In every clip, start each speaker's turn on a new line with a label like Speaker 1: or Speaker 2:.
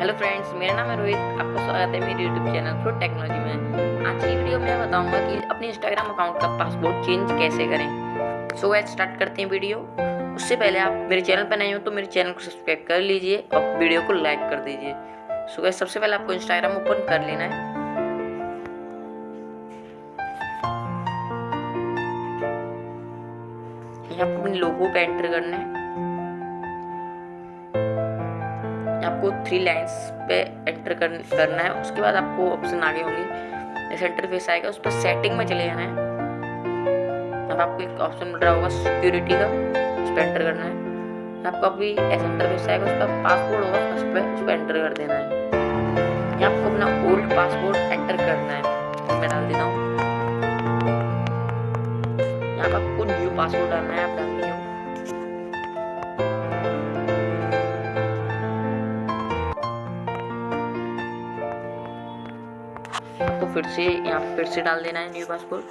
Speaker 1: Hello friends मेरा नाम है रोहित। आपका स्वागत है मेरे यूट्यूब चैनल फ्रूट टेक्नोलॉजी में। आज की वीडियो में बताऊँगा कि अपने इंस्टाग्राम अकाउंट का पासवर्ड चेंज कैसे करें। सो so, स्टार्ट करते हैं वीडियो उससे पहले आप मेरे चैनल पर नए हो तो मेरे चैनल को सब्सक्राइब कर लीजिए और वीडियो को लाइक कर दीजिए। सो so, सबसे पहले आपको इंस्टाग्राम ओपन कर लेना है। यहाँ आपको अपने लोगों का एंटर करना है। आपको थ्री लाइंस पे एंटर कर, करना है उसके बाद आपको ऑप्शन आगे होंगे। जैसे इंटरफेस आएगा उस पर सेटिंग में चले जाना है। अब आपको एक ऑप्शन मिल रहा होगा सिक्योरिटी का उस पर एंटर करना है। आपको अभी ऐसा इंटरफेस आएगा उस पर पासवर्ड होगा उस पर उस पर एंटर कर देना है। यहाँ आपको अपना ओल्ड पासवर्ड एंटर करना है। मैं डाल देता हूँ। यहाँ पर आपको न्यू पासवर्ड डालना है आप डाल आपको फिर से यहाँ फिर से डाल देना है न्यू पासपोर्ट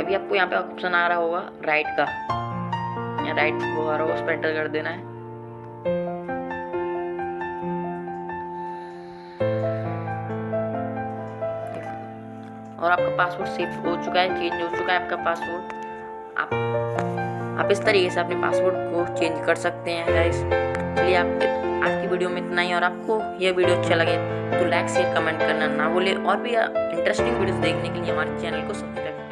Speaker 1: अभी आपको यहाँ पे ऑप्शन आ रहा होगा राइट का। यहाँ राइट वो आ रहा होगा उस एंटर कर देना है। और आपका पासवर्ड सेव हो चुका है चेंज हो चुका है आपका पासवर्ड आप आप इस तरीके से अपने पासवर्ड को चेंज कर सकते हैं गाइस चलिए आप आज की वीडियो में इतना ही, और आपको यह वीडियो अच्छा लगे तो लाइक शेयर कमेंट करना ना भूलें, और भी इंटरेस्टिंग वीडियोस देखने के लिए हमारे चैनल को सब्सक्राइब